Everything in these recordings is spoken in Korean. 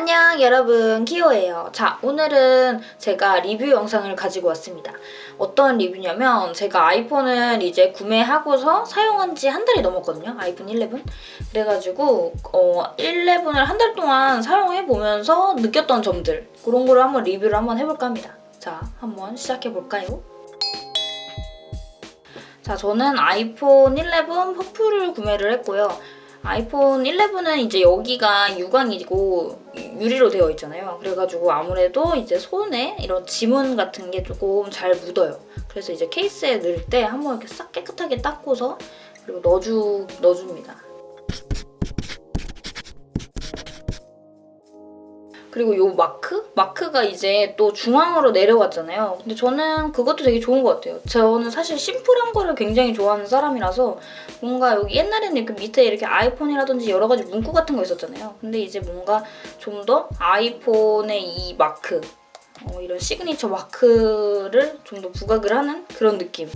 안녕 여러분. 키오예요. 자 오늘은 제가 리뷰 영상을 가지고 왔습니다. 어떤 리뷰냐면 제가 아이폰을 이제 구매하고서 사용한 지 한 달이 넘었거든요. 아이폰 11 그래가지고 어 11을 한 달 동안 사용해보면서 느꼈던 점들. 그런 거를 한번 리뷰를 한번 해볼까 합니다. 자 한번 시작해볼까요? 자 저는 아이폰 11 퍼플을 구매를 했고요. 아이폰 11은 이제 여기가 유광이고 유리로 되어 있잖아요. 그래가지고 아무래도 이제 손에 이런 지문 같은 게 조금 잘 묻어요. 그래서 이제 케이스에 넣을 때 한번 이렇게 싹 깨끗하게 닦고서 그리고 넣어주, 넣어줍니다. 그리고 요 마크? 마크가 이제 또 중앙으로 내려왔잖아요. 근데 저는 그것도 되게 좋은 것 같아요. 저는 사실 심플한 거를 굉장히 좋아하는 사람이라서 뭔가 여기 옛날에는 이렇게 밑에 이렇게 아이폰이라든지 여러 가지 문구 같은 거 있었잖아요. 근데 이제 뭔가 좀 더 아이폰의 이 마크 어, 이런 시그니처 마크를 좀 더 부각을 하는 그런 느낌.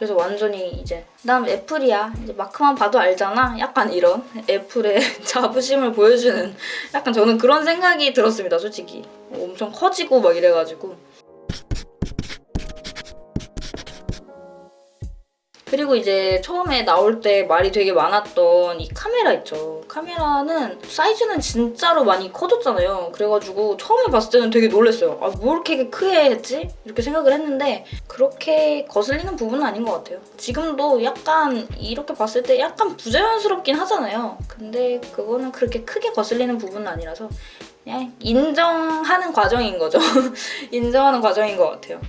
그래서 완전히 이제 난 애플이야. 이제 마크만 봐도 알잖아. 약간 이런 애플의 자부심을 보여주는 약간 저는 그런 생각이 들었습니다. 솔직히. 엄청 커지고 막 이래가지고. 그리고 이제 처음에 나올 때 말이 되게 많았던 이 카메라 있죠. 카메라는 사이즈는 진짜로 많이 커졌잖아요. 그래가지고 처음에 봤을 때는 되게 놀랐어요. 아, 뭐 이렇게 크게 했지? 이렇게 생각을 했는데 그렇게 거슬리는 부분은 아닌 것 같아요. 지금도 약간 이렇게 봤을 때 약간 부자연스럽긴 하잖아요. 근데 그거는 그렇게 크게 거슬리는 부분은 아니라서 그냥 인정하는 과정인 거죠. 인정하는 과정인 것 같아요.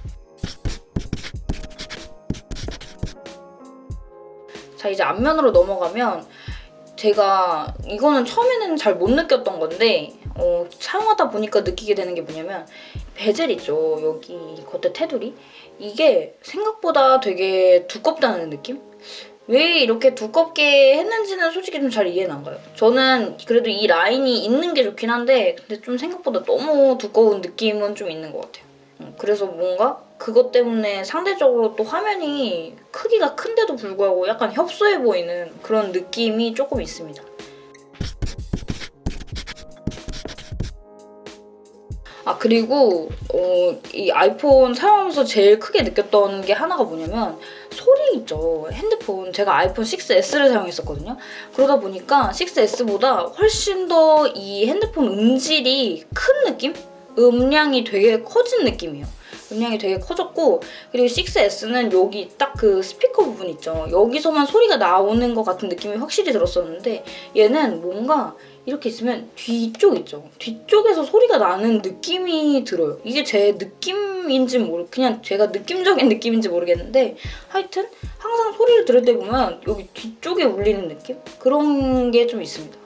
자 이제 앞면으로 넘어가면 제가 이거는 처음에는 잘 못 느꼈던 건데 어, 사용하다 보니까 느끼게 되는 게 뭐냐면 베젤 있죠 여기 겉에 테두리 이게 생각보다 되게 두껍다는 느낌? 왜 이렇게 두껍게 했는지는 솔직히 좀 잘 이해는 안 가요. 저는 그래도 이 라인이 있는 게 좋긴 한데 근데 좀 생각보다 너무 두꺼운 느낌은 좀 있는 것 같아요. 음, 그래서 뭔가 그것 때문에 상대적으로 또 화면이 크기가 큰데도 불구하고 약간 협소해 보이는 그런 느낌이 조금 있습니다. 아 그리고 어, 이 아이폰 사용하면서 제일 크게 느꼈던 게 하나가 뭐냐면 소리 있죠. 핸드폰 제가 아이폰 6S를 사용했었거든요. 그러다 보니까 6S보다 훨씬 더 이 핸드폰 음질이 큰 느낌? 음량이 되게 커진 느낌이에요. 음량이 되게 커졌고 그리고 6S는 여기 딱 그 스피커 부분 있죠. 여기서만 소리가 나오는 것 같은 느낌이 확실히 들었었는데 얘는 뭔가 이렇게 있으면 뒤쪽 있죠. 뒤쪽에서 소리가 나는 느낌이 들어요. 이게 제 느낌인지 모르 그냥 제가 느낌적인 느낌인지 모르겠는데 하여튼 항상 소리를 들을 때 보면 여기 뒤쪽에 울리는 느낌? 그런 게 좀 있습니다.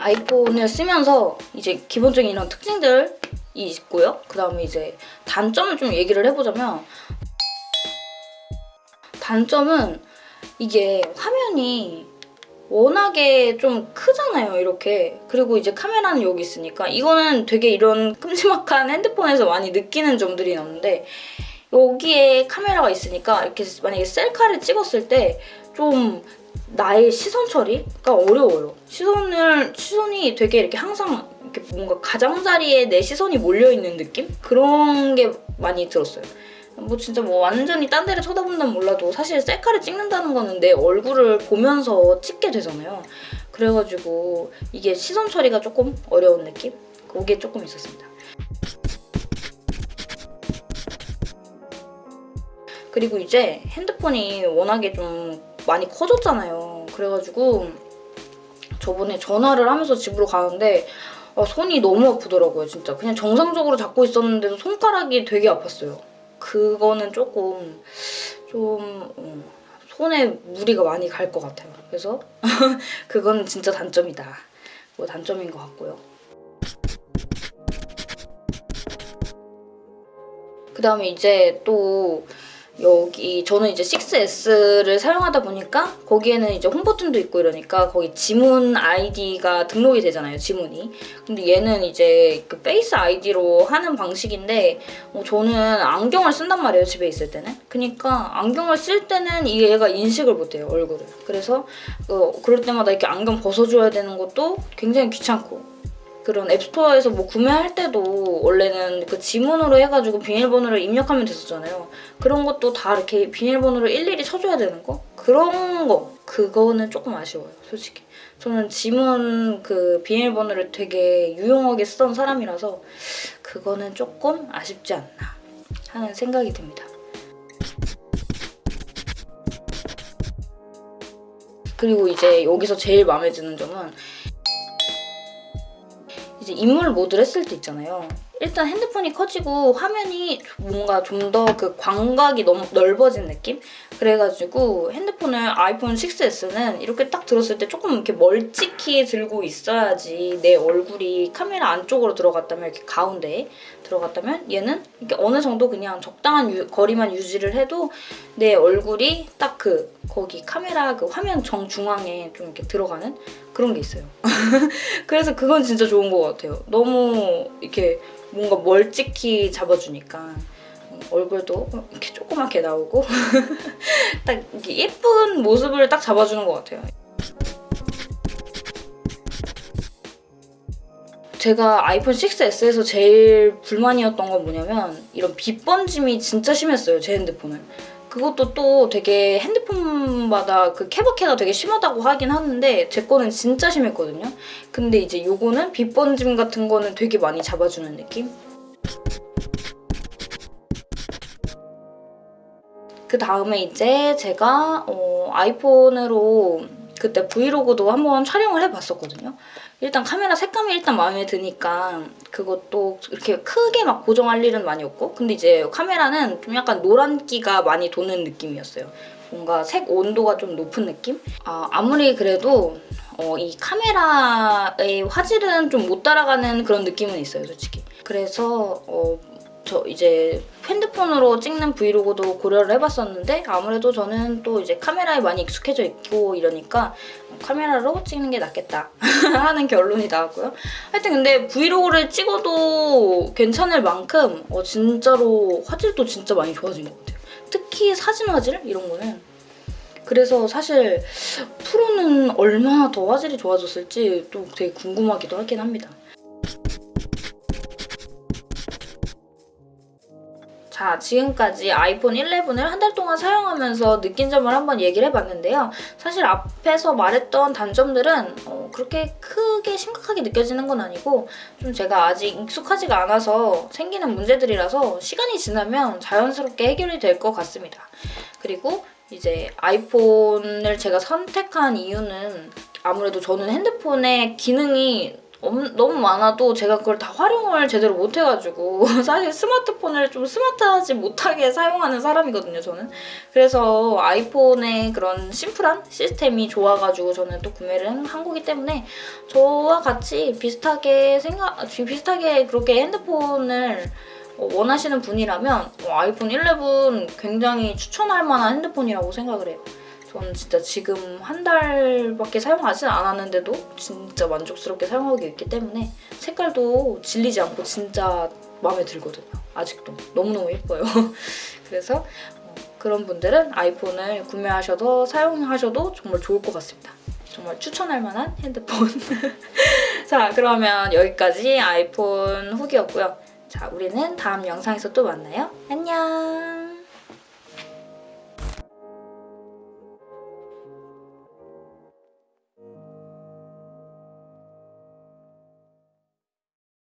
아이폰을 쓰면서 이제 기본적인 이런 특징들이 있고요. 그 다음에 이제 단점을 좀 얘기를 해보자면 단점은 이게 화면이 워낙에 좀 크잖아요, 이렇게. 그리고 이제 카메라는 여기 있으니까 이거는 되게 이런 큼지막한 핸드폰에서 많이 느끼는 점들이 있는데 여기에 카메라가 있으니까 이렇게 만약에 셀카를 찍었을 때 좀 나의 시선 처리가 어려워요. 시선을, 시선이 되게 이렇게 항상 이렇게 뭔가 가장자리에 내 시선이 몰려있는 느낌? 그런 게 많이 들었어요. 뭐 진짜 뭐 완전히 딴 데를 쳐다본다면 몰라도 사실 셀카를 찍는다는 거는 내 얼굴을 보면서 찍게 되잖아요. 그래가지고 이게 시선 처리가 조금 어려운 느낌? 그게 조금 있었습니다. 그리고 이제 핸드폰이 워낙에 좀 많이 커졌잖아요. 그래가지고 저번에 전화를 하면서 집으로 가는데 아, 손이 너무 아프더라고요, 진짜. 그냥 정상적으로 잡고 있었는데도 손가락이 되게 아팠어요. 그거는 조금 좀 음, 손에 무리가 많이 갈 것 같아요. 그래서 그건 진짜 단점이다. 뭐 단점인 것 같고요. 그 다음에 이제 또 여기 저는 이제 6S를 사용하다 보니까 거기에는 이제 홈 버튼도 있고 이러니까 거기 지문 아이디가 등록이 되잖아요 지문이. 근데 얘는 이제 그 Face ID로 하는 방식인데 어, 저는 안경을 쓴단 말이에요 집에 있을 때는. 그러니까 안경을 쓸 때는 이 얘가 인식을 못해요 얼굴을. 그래서 어, 그럴 때마다 이렇게 안경 벗어줘야 되는 것도 굉장히 귀찮고 그런 App Store에서 뭐 구매할 때도 원래는 그 지문으로 해가지고 비밀번호를 입력하면 됐었잖아요. 그런 것도 다 이렇게 비밀번호를 일일이 쳐줘야 되는 거? 그런 거 그거는 조금 아쉬워요 솔직히. 저는 지문 그 비밀번호를 되게 유용하게 쓰던 사람이라서 그거는 조금 아쉽지 않나 하는 생각이 듭니다. 그리고 이제 여기서 제일 마음에 드는 점은 이제 인물 모드를 했을 때 있잖아요. 일단 핸드폰이 커지고 화면이 뭔가 좀 더 그 광각이 너무 넓어진 느낌? 그래가지고 핸드폰을 아이폰 6S는 이렇게 딱 들었을 때 조금 이렇게 멀찍이 들고 있어야지 내 얼굴이 카메라 안쪽으로 들어갔다면 이렇게 가운데에 들어갔다면 얘는 이렇게 어느 정도 그냥 적당한 유- 거리만 유지를 해도 내 얼굴이 딱 그 거기 카메라 그 화면 정중앙에 좀 이렇게 들어가는 그런 게 있어요. 그래서 그건 진짜 좋은 것 같아요. 너무 이렇게 뭔가 멀찍이 잡아주니까 음, 얼굴도 이렇게 조그맣게 나오고 딱 예쁜 모습을 딱 잡아주는 것 같아요. 제가 아이폰 6S에서 제일 불만이었던 건 뭐냐면 이런 빛 번짐이 진짜 심했어요 제 핸드폰은 그것도 또 되게 핸드폰마다 그 케바케가 되게 심하다고 하긴 하는데 제 거는 진짜 심했거든요 근데 이제 요거는 빛 번짐 같은 거는 되게 많이 잡아주는 느낌? 그 다음에 이제 제가 어, 아이폰으로 그때 브이로그도 한번 촬영을 해봤었거든요. 일단 카메라 색감이 일단 마음에 드니까 그것도 이렇게 크게 막 고정할 일은 많이 없고 근데 이제 카메라는 좀 약간 노란기가 많이 도는 느낌이었어요. 뭔가 색 온도가 좀 높은 느낌? 아, 아무리 그래도 어, 이 카메라의 화질은 좀 못 따라가는 그런 느낌은 있어요, 솔직히. 그래서 어, 저 이제 핸드폰으로 찍는 브이로그도 고려를 해봤었는데 아무래도 저는 또 이제 카메라에 많이 익숙해져 있고 이러니까 카메라로 찍는 게 낫겠다 하는 결론이 나왔고요. 하여튼 근데 브이로그를 찍어도 괜찮을 만큼 어, 진짜로 화질도 진짜 많이 좋아진 것 같아요. 특히 사진 화질 이런 거는 그래서 사실 프로는 얼마나 더 화질이 좋아졌을지 또 되게 궁금하기도 하긴 합니다. 자, 지금까지 아이폰 11을 한 달 동안 사용하면서 느낀 점을 한번 얘기를 해봤는데요. 사실 앞에서 말했던 단점들은 어, 그렇게 크게 심각하게 느껴지는 건 아니고 좀 제가 아직 익숙하지가 않아서 생기는 문제들이라서 시간이 지나면 자연스럽게 해결이 될 것 같습니다. 그리고 이제 아이폰을 제가 선택한 이유는 아무래도 저는 핸드폰의 기능이 엄- 너무 많아도 제가 그걸 다 활용을 제대로 못해가지고 사실 스마트폰을 좀 스마트하지 못하게 사용하는 사람이거든요 저는. 그래서 아이폰의 그런 심플한 시스템이 좋아가지고 저는 또 구매를 한 거기 때문에 저와 같이 비슷하게 생각 비슷하게 그렇게 핸드폰을 어, 원하시는 분이라면 어, 아이폰 11 굉장히 추천할 만한 핸드폰이라고 생각을 해요 저는 진짜 지금 한 달밖에 사용하진 않았는데도 진짜 만족스럽게 사용하고 있기 때문에 색깔도 질리지 않고 진짜 마음에 들거든요. 아직도 너무너무 예뻐요. 그래서 어, 그런 분들은 아이폰을 구매하셔도 사용하셔도 정말 좋을 것 같습니다. 정말 추천할 만한 핸드폰. 자 그러면 여기까지 아이폰 후기였고요. 자 우리는 다음 영상에서 또 만나요. 안녕.